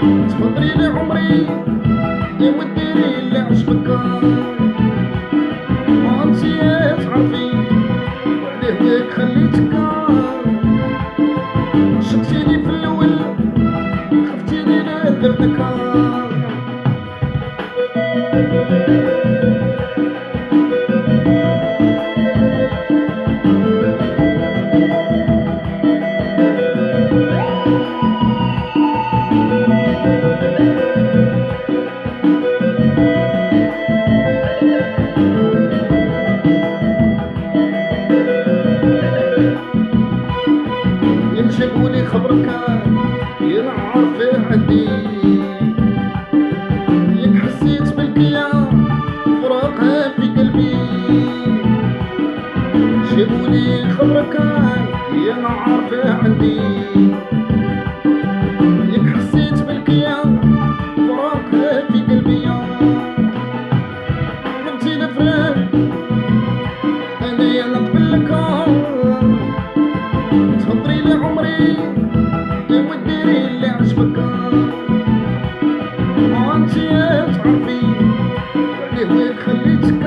تفضلي لي عمري يا وديري اللي عجبك وانتي تعرفي وعليه هيك خليتك شقتيني في الأول خفتيني لا درتك ينجبولي خبرك ينعرف عندي. يك حسيت بالكيا فراقها في قلبي. جيبولي خبرك ينعرف عندي. يك حسيت بالكيا فراقها في قلبي. قلتي الفراق وانتي تعرفي وعليه وين خليتك